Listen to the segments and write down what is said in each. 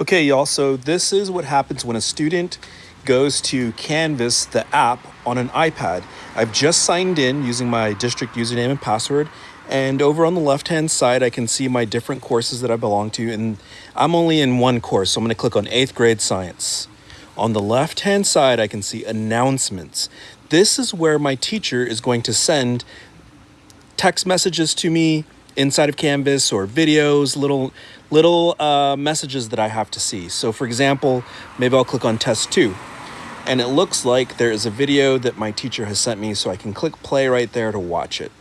Okay, y'all, so this is what happens when a student goes to Canvas, the app, on an iPad. I've just signed in using my district username and password, and over on the left-hand side, I can see my different courses that I belong to, and I'm only in one course, so I'm gonna click on 8th grade science. On the left-hand side, I can see announcements. This is where my teacher is going to send text messages to me, inside of Canvas or videos, little little uh, messages that I have to see. So for example, maybe I'll click on test two and it looks like there is a video that my teacher has sent me so I can click play right there to watch it.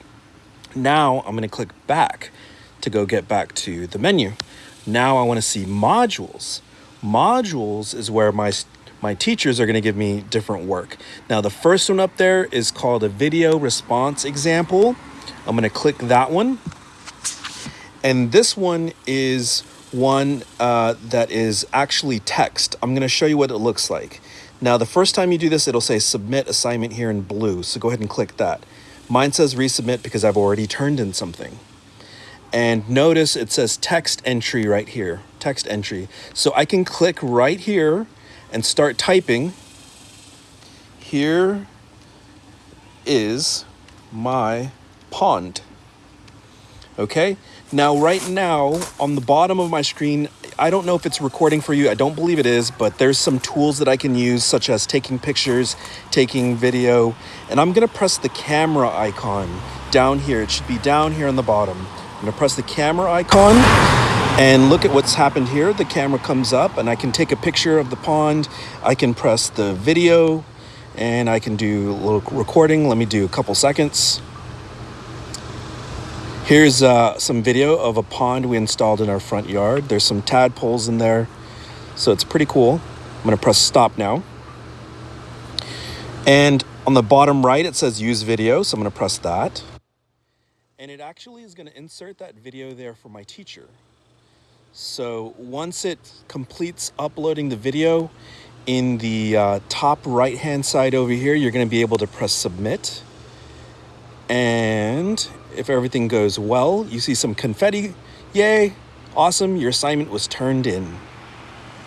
Now I'm gonna click back to go get back to the menu. Now I wanna see modules. Modules is where my my teachers are going to give me different work. Now the first one up there is called a video response example. I'm going to click that one and this one is one uh, that is actually text. I'm going to show you what it looks like. Now, the first time you do this, it'll say submit assignment here in blue. So go ahead and click that. Mine says resubmit because I've already turned in something. And notice it says text entry right here, text entry. So I can click right here and start typing. Here is my pond. Okay, now right now on the bottom of my screen, I don't know if it's recording for you. I don't believe it is, but there's some tools that I can use such as taking pictures, taking video, and I'm gonna press the camera icon down here. It should be down here on the bottom. I'm gonna press the camera icon and look at what's happened here. The camera comes up and I can take a picture of the pond. I can press the video and I can do a little recording. Let me do a couple seconds. Here's uh, some video of a pond we installed in our front yard. There's some tadpoles in there, so it's pretty cool. I'm gonna press stop now. And on the bottom right, it says use video, so I'm gonna press that. And it actually is gonna insert that video there for my teacher. So once it completes uploading the video, in the uh, top right hand side over here, you're gonna be able to press submit. And if everything goes well, you see some confetti. Yay, awesome, your assignment was turned in.